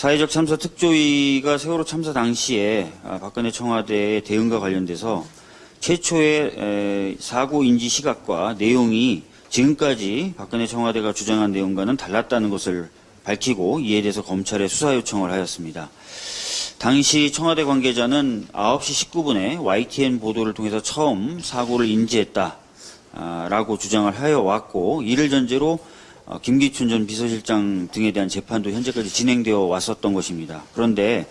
사회적 참사 특조위가 세월호 참사 당시에 아, 박근혜 청와대의 대응과 관련돼서 최초의 에, 사고 인지 시각과 내용이 지금까지 박근혜 청와대가 주장한 내용과는 달랐다는 것을 밝히고 이에 대해서 검찰에 수사 요청을 하였습니다. 당시 청와대 관계자는 9시 19분에 YTN 보도를 통해서 처음 사고를 인지했다라고 주장을 하여 왔고 이를 전제로 어, 김기춘 전 비서실장 등에 대한 재판도 현재까지 진행되어 왔었던 것입니다. 그런데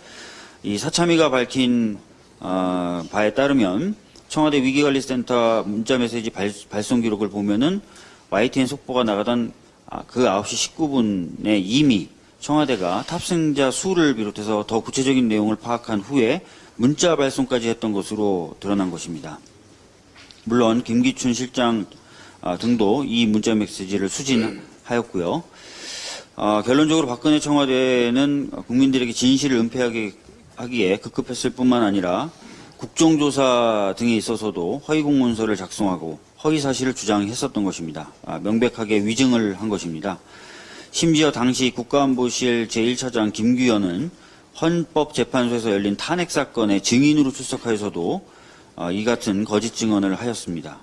이 사참위가 밝힌 어, 바에 따르면 청와대 위기관리센터 문자메시지 발, 발송 기록을 보면은 YTN 속보가 나가던 아, 그 9시 19분에 이미 청와대가 탑승자 수를 비롯해서 더 구체적인 내용을 파악한 후에 문자 발송까지 했던 것으로 드러난 것입니다. 물론 김기춘 실장 아, 등도 이 문자 메시지를 수진 하였고요. 아, 결론적으로 박근혜 청와대는 국민들에게 진실을 은폐하기 하기에 급급했을 뿐만 아니라 국정조사 등에 있어서도 허위 공문서를 작성하고 허위 사실을 주장했었던 것입니다. 아, 명백하게 위증을 한 것입니다. 심지어 당시 국가안보실 제1차장 김규현은 헌법재판소에서 열린 탄핵 사건의 증인으로 출석하여서도 어, 이 같은 거짓 증언을 하였습니다.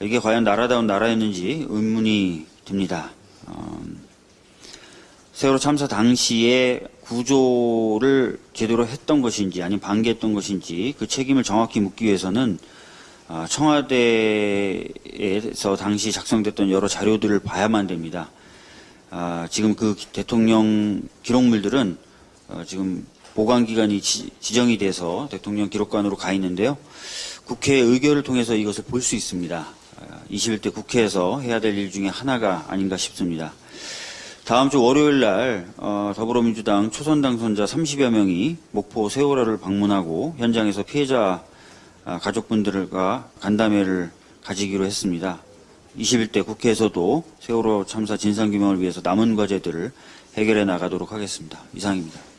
이게 과연 나라다운 나라였는지 의문이 듭니다. 어, 세월호 참사 당시에 구조를 제대로 했던 것인지 아니면 방기했던 것인지 그 책임을 정확히 묻기 위해서는 아, 청와대에서 당시 작성됐던 여러 자료들을 봐야만 됩니다. 아, 지금 그 대통령 기록물들은 어, 지금 보관 기간이 지, 정이 돼서 대통령 기록관으로 가 있는데요. 국회 의결을 통해서 이것을 볼 수 있습니다. 아, 21대 국회에서 해야 될 일 중에 하나가 아닌가 싶습니다. 다음 주 월요일 날 어, 더불어민주당 초선 당선자 30여 명이 목포 세월호를 방문하고 현장에서 피해자 아, 가족분들과 간담회를 가지기로 했습니다. 21대 국회에서도 세월호 참사 진상규명을 위해서 남은 과제들을 해결해 나가도록 하겠습니다. 이상입니다.